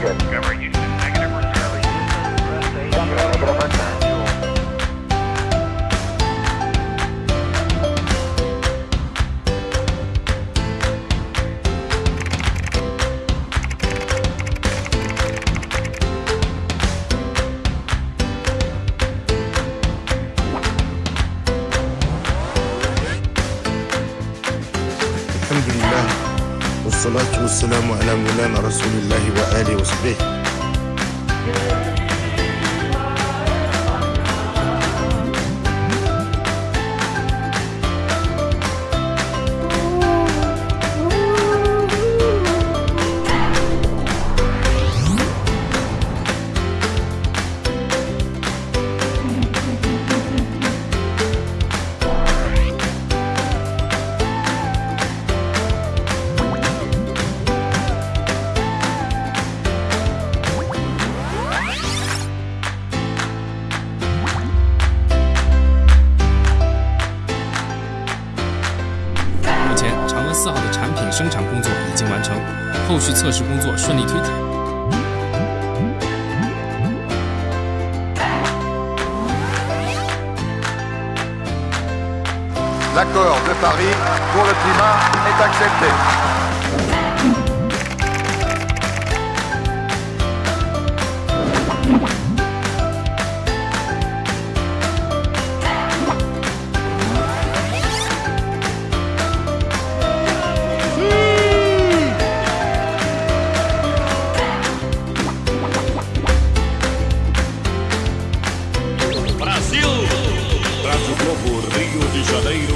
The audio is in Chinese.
target. Covering you. والصلاة والسلام على مولانا رسول الله وآله وصحبه. 生产工作已经完成，后续测试工作顺利推进。Brasil. o Globo Rio de Janeiro.